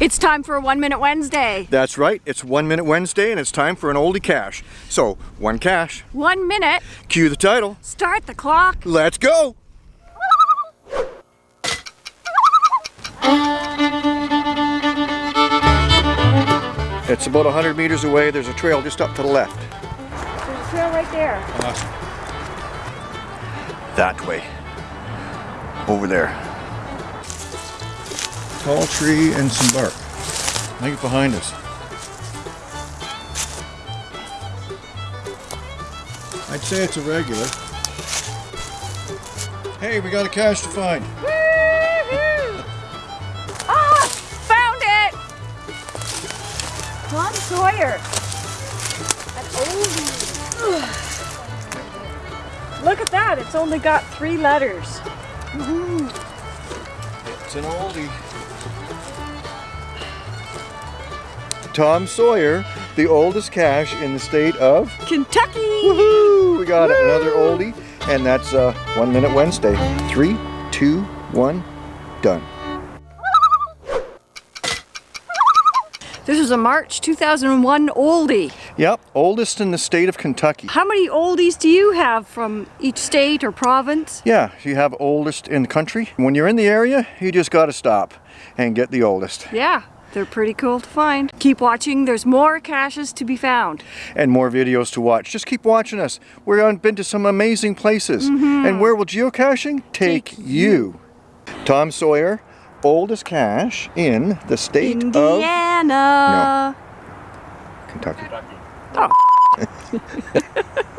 It's time for a One Minute Wednesday. That's right, it's One Minute Wednesday and it's time for an oldie cache. So, one cache. One minute. Cue the title. Start the clock. Let's go! It's about 100 meters away. There's a trail just up to the left. There's a trail right there. Uh-huh. That way. Over there. Tall tree and some bark. I think behind us. I'd say it's a regular. Hey, we got a cache to find. Ah, found it! Tom Sawyer. Look at that, it's only got three letters. It's an oldie. Tom Sawyer, the oldest cache in the state of Kentucky! Woohoo! We got it, another oldie, and that's uh, One Minute Wednesday. Three, two, one, done. This is a March 2001 oldie. Yep, oldest in the state of Kentucky. How many oldies do you have from each state or province? Yeah, you have oldest in the country. When you're in the area, you just got to stop and get the oldest. Yeah, they're pretty cool to find. Keep watching, there's more caches to be found. And more videos to watch. Just keep watching us. We've been to some amazing places. Mm-hmm. And where will geocaching take, Take you? Tom Sawyer, oldest cache in the state of Indiana. No, Kentucky. Oh.